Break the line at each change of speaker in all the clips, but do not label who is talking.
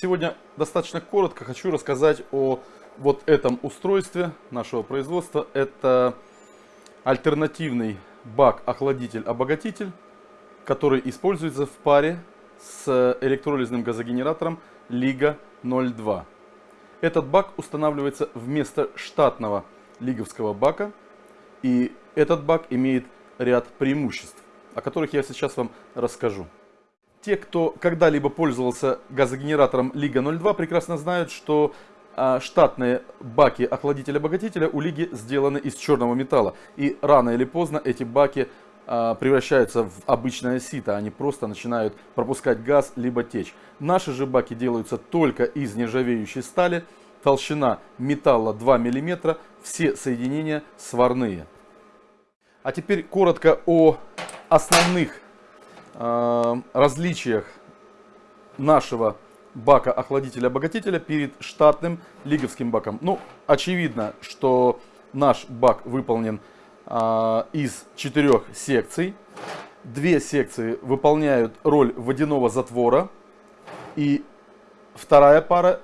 Сегодня достаточно коротко хочу рассказать о вот этом устройстве нашего производства. Это альтернативный бак-охладитель-обогатитель, который используется в паре с электролизным газогенератором Лига 02. Этот бак устанавливается вместо штатного лиговского бака. И этот бак имеет ряд преимуществ, о которых я сейчас вам расскажу. Те, кто когда-либо пользовался газогенератором Лига 02, прекрасно знают, что а, штатные баки охладителя-обогатителя у Лиги сделаны из черного металла. И рано или поздно эти баки а, превращаются в обычное сито, они просто начинают пропускать газ либо течь. Наши же баки делаются только из нержавеющей стали, толщина металла 2 мм, все соединения сварные. А теперь коротко о основных различиях нашего бака охладителя-обогатителя перед штатным лиговским баком. Ну, очевидно, что наш бак выполнен э, из четырех секций. Две секции выполняют роль водяного затвора. И вторая пара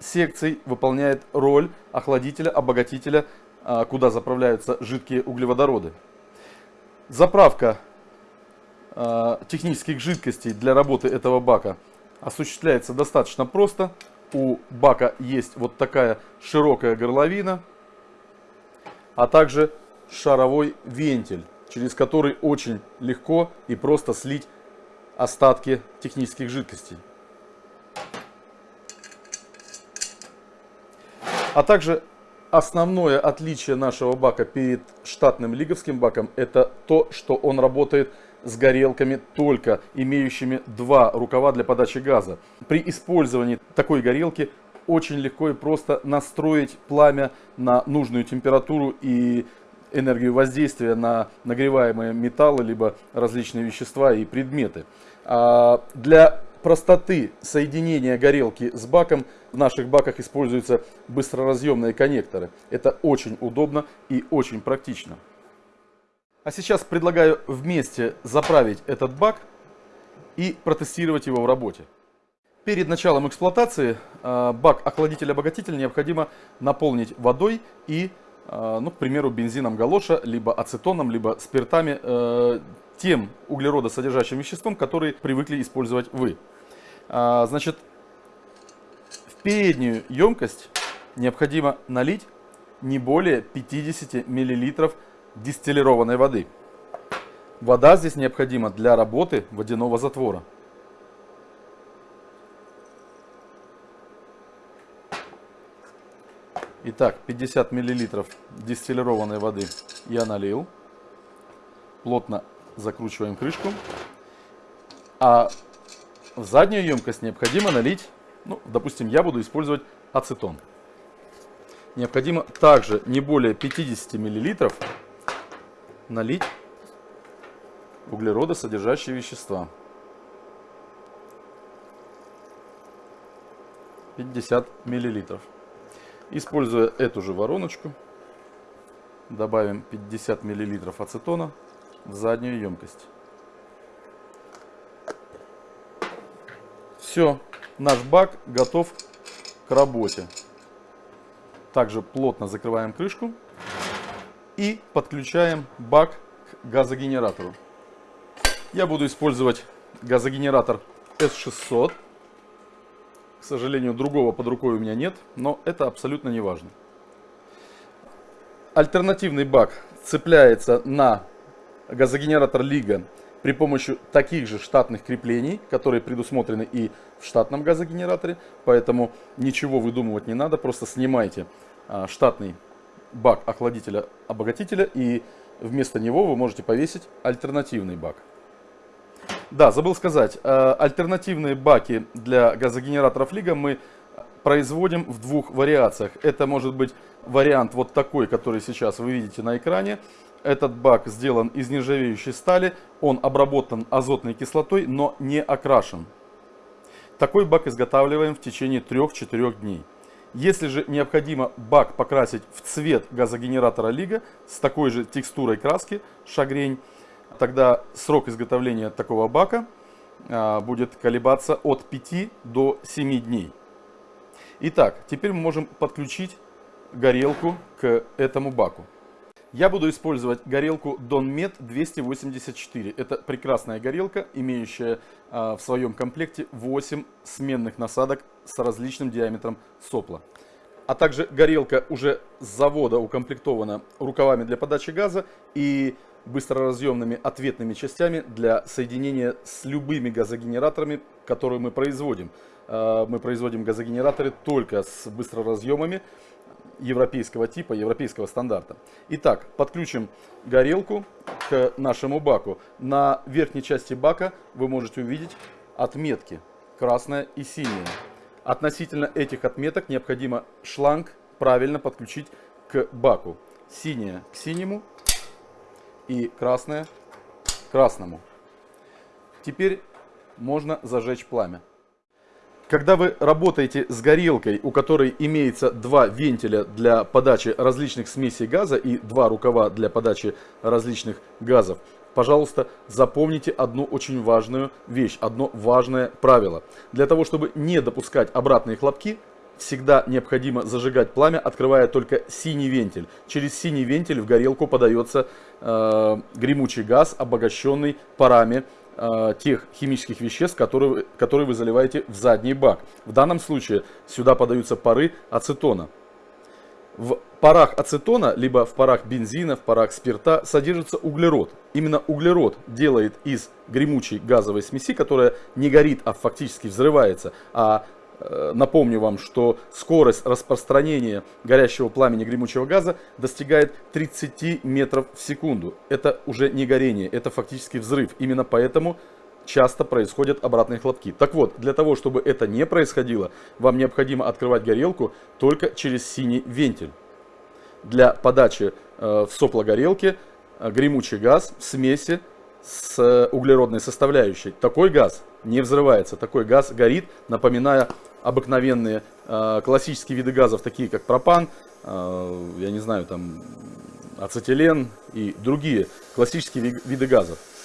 секций выполняет роль охладителя-обогатителя, э, куда заправляются жидкие углеводороды. Заправка Э, технических жидкостей для работы этого бака осуществляется достаточно просто. У бака есть вот такая широкая горловина, а также шаровой вентиль, через который очень легко и просто слить остатки технических жидкостей. А также основное отличие нашего бака перед штатным лиговским баком это то, что он работает с горелками, только имеющими два рукава для подачи газа. При использовании такой горелки очень легко и просто настроить пламя на нужную температуру и энергию воздействия на нагреваемые металлы, либо различные вещества и предметы. А для простоты соединения горелки с баком в наших баках используются быстроразъемные коннекторы. Это очень удобно и очень практично. А сейчас предлагаю вместе заправить этот бак и протестировать его в работе. Перед началом эксплуатации э, бак охладитель-обогатитель необходимо наполнить водой и, э, ну, к примеру, бензином галоша, либо ацетоном, либо спиртами, э, тем углеродосодержащим веществом, которые привыкли использовать вы. Значит, в переднюю емкость необходимо налить не более 50 миллилитров дистиллированной воды. Вода здесь необходима для работы водяного затвора. Итак, 50 миллилитров дистиллированной воды я налил. Плотно закручиваем крышку. А в заднюю емкость необходимо налить, ну, допустим, я буду использовать ацетон. Необходимо также не более 50 миллилитров налить углеродосодержащие вещества. 50 миллилитров. Используя эту же вороночку, добавим 50 миллилитров ацетона в заднюю емкость. Все, наш бак готов к работе. Также плотно закрываем крышку и подключаем бак к газогенератору. Я буду использовать газогенератор S600. К сожалению, другого под рукой у меня нет, но это абсолютно не важно. Альтернативный бак цепляется на газогенератор Лига при помощи таких же штатных креплений, которые предусмотрены и в штатном газогенераторе. Поэтому ничего выдумывать не надо, просто снимайте а, штатный бак охладителя-обогатителя и вместо него вы можете повесить альтернативный бак. Да, забыл сказать, э, альтернативные баки для газогенераторов Лига мы производим в двух вариациях. Это может быть вариант вот такой, который сейчас вы видите на экране. Этот бак сделан из нержавеющей стали, он обработан азотной кислотой, но не окрашен. Такой бак изготавливаем в течение 3-4 дней. Если же необходимо бак покрасить в цвет газогенератора Лига с такой же текстурой краски шагрень, тогда срок изготовления такого бака а, будет колебаться от 5 до 7 дней. Итак, теперь мы можем подключить горелку к этому баку. Я буду использовать горелку Donmet 284. Это прекрасная горелка, имеющая а, в своем комплекте 8 сменных насадок с различным диаметром сопла. А также горелка уже с завода укомплектована рукавами для подачи газа и быстроразъемными ответными частями для соединения с любыми газогенераторами, которые мы производим. А, мы производим газогенераторы только с быстроразъемами европейского типа, европейского стандарта. Итак, подключим горелку к нашему баку. На верхней части бака вы можете увидеть отметки красная и синяя. Относительно этих отметок необходимо шланг правильно подключить к баку. Синяя к синему и красная к красному. Теперь можно зажечь пламя. Когда вы работаете с горелкой, у которой имеется два вентиля для подачи различных смесей газа и два рукава для подачи различных газов, пожалуйста, запомните одну очень важную вещь, одно важное правило. Для того, чтобы не допускать обратные хлопки, всегда необходимо зажигать пламя, открывая только синий вентиль. Через синий вентиль в горелку подается э, гремучий газ, обогащенный парами э, тех химических веществ, которые, которые вы заливаете в задний бак. В данном случае сюда подаются пары ацетона. В парах ацетона, либо в парах бензина, в парах спирта содержится углерод. Именно углерод делает из гремучей газовой смеси, которая не горит, а фактически взрывается, а Э, напомню вам, что скорость распространения горящего пламени гремучего газа достигает 30 метров в секунду. Это уже не горение, это фактически взрыв. Именно поэтому часто происходят обратные хлопки. Так вот, для того, чтобы это не происходило, вам необходимо открывать горелку только через синий вентиль. Для подачи э, в сопло горелки э, гремучий газ в смеси с углеродной составляющей. Такой газ не взрывается, такой газ горит, напоминая обыкновенные э, классические виды газов, такие как пропан, э, я не знаю, там ацетилен и другие классические виды газов. В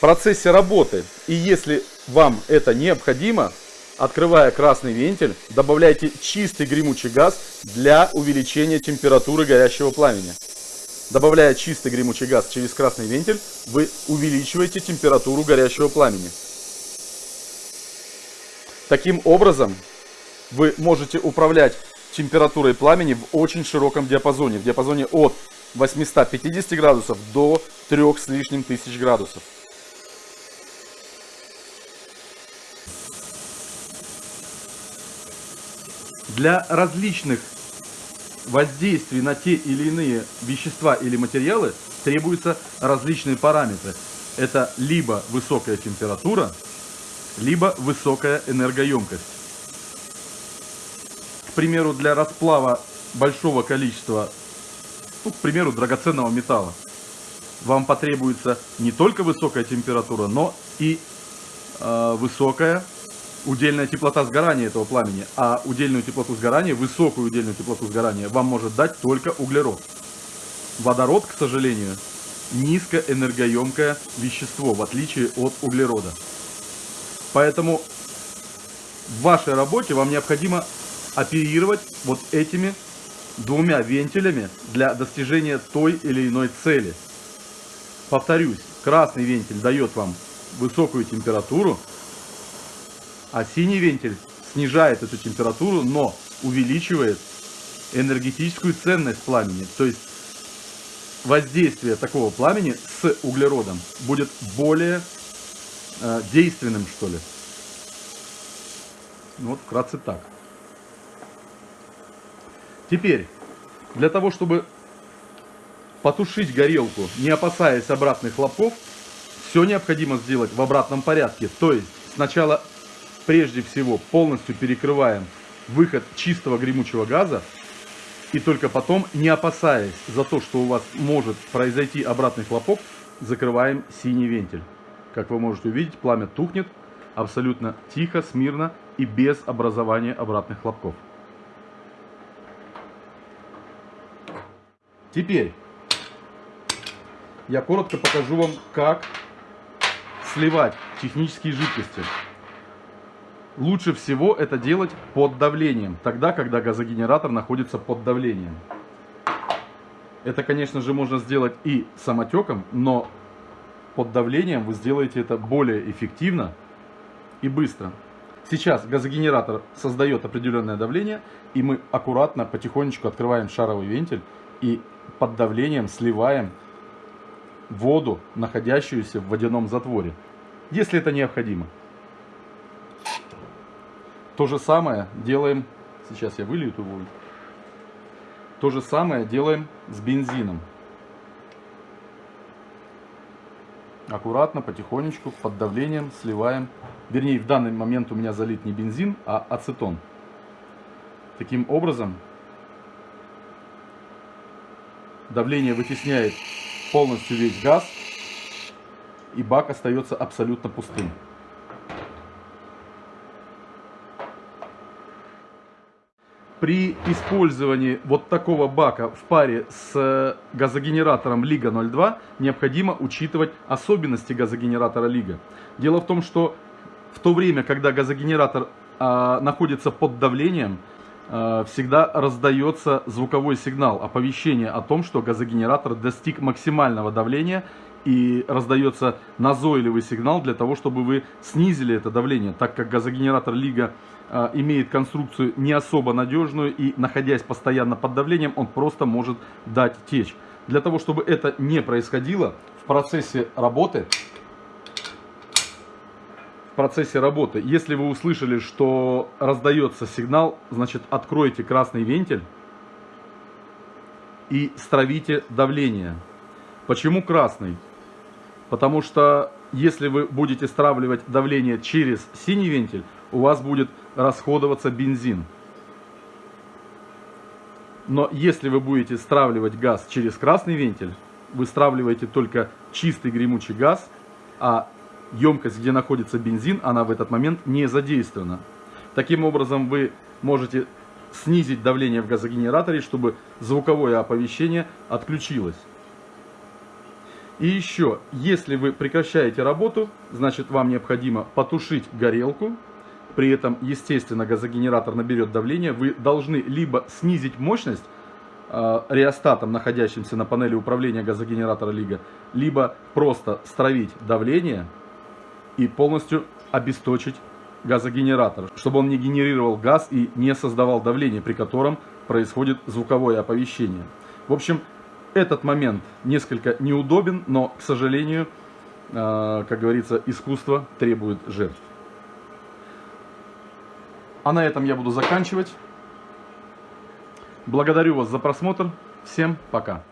процессе работы, и если вам это необходимо, открывая красный вентиль, добавляйте чистый гремучий газ для увеличения температуры горящего пламени. Добавляя чистый гремучий газ через красный вентиль, вы увеличиваете температуру горящего пламени. Таким образом, вы можете управлять температурой пламени в очень широком диапазоне, в диапазоне от 850 градусов до 3 с лишним тысяч градусов. Для различных воздействий на те или иные вещества или материалы требуются различные параметры. Это либо высокая температура, либо высокая энергоемкость. К примеру, для расплава большого количества, ну, к примеру, драгоценного металла, вам потребуется не только высокая температура, но и э, высокая удельная теплота сгорания этого пламени, а удельную теплоту сгорания, высокую удельную теплоту сгорания вам может дать только углерод. Водород, к сожалению, низкоэнергоемкое вещество, в отличие от углерода. Поэтому в вашей работе вам необходимо оперировать вот этими двумя вентилями для достижения той или иной цели. Повторюсь, красный вентиль дает вам высокую температуру, а синий вентиль снижает эту температуру, но увеличивает энергетическую ценность пламени. То есть воздействие такого пламени с углеродом будет более э, действенным, что ли. Ну, вот вкратце так. Теперь, для того, чтобы потушить горелку, не опасаясь обратных хлопков, все необходимо сделать в обратном порядке. То есть, сначала прежде всего полностью перекрываем выход чистого гремучего газа и только потом, не опасаясь за то, что у вас может произойти обратный хлопок, закрываем синий вентиль. Как вы можете увидеть, пламя тухнет абсолютно тихо, смирно и без образования обратных хлопков. Теперь я коротко покажу вам, как сливать технические жидкости. Лучше всего это делать под давлением, тогда, когда газогенератор находится под давлением. Это, конечно же, можно сделать и самотеком, но под давлением вы сделаете это более эффективно и быстро. Сейчас газогенератор создает определенное давление, и мы аккуратно, потихонечку открываем шаровый вентиль и под давлением сливаем воду, находящуюся в водяном затворе, если это необходимо. То же самое делаем, сейчас я вылью эту воду, то же самое делаем с бензином. Аккуратно, потихонечку, под давлением сливаем. Вернее, в данный момент у меня залит не бензин, а ацетон. Таким образом, давление вытесняет полностью весь газ, и бак остается абсолютно пустым. При использовании вот такого бака в паре с газогенератором Лига 02 необходимо учитывать особенности газогенератора Лига. Дело в том, что в то время, когда газогенератор э, находится под давлением, э, всегда раздается звуковой сигнал, оповещение о том, что газогенератор достиг максимального давления и раздается назойливый сигнал для того, чтобы вы снизили это давление, так как газогенератор Лига э, имеет конструкцию не особо надежную и находясь постоянно под давлением, он просто может дать течь. Для того, чтобы это не происходило, в процессе работы в процессе работы. Если вы услышали, что раздается сигнал, значит откройте красный вентиль и стравите давление. Почему красный? Потому что если вы будете стравливать давление через синий вентиль, у вас будет расходоваться бензин. Но если вы будете стравливать газ через красный вентиль, вы стравливаете только чистый гремучий газ, а емкость, где находится бензин, она в этот момент не задействована. Таким образом, вы можете снизить давление в газогенераторе, чтобы звуковое оповещение отключилось. И еще, если вы прекращаете работу, значит вам необходимо потушить горелку. При этом, естественно, газогенератор наберет давление. Вы должны либо снизить мощность э, реостатом, находящимся на панели управления газогенератора Лига, либо просто стравить давление и полностью обесточить газогенератор, чтобы он не генерировал газ и не создавал давление, при котором происходит звуковое оповещение. В общем, этот момент несколько неудобен, но, к сожалению, э, как говорится, искусство требует жертв. А на этом я буду заканчивать. Благодарю вас за просмотр. Всем пока.